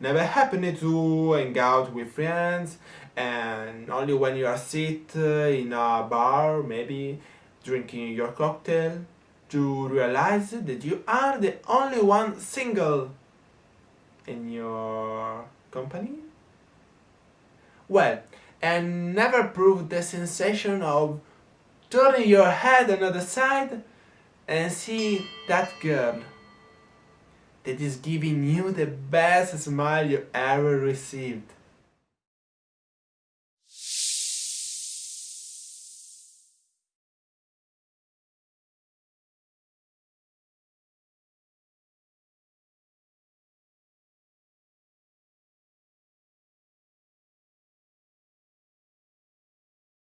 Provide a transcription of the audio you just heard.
Never happened to hang out with friends and only when you are sit uh, in a bar, maybe drinking your cocktail, to realize that you are the only one single in your company? Well, and never prove the sensation of turning your head another side and see that girl that is giving you the best smile you ever received.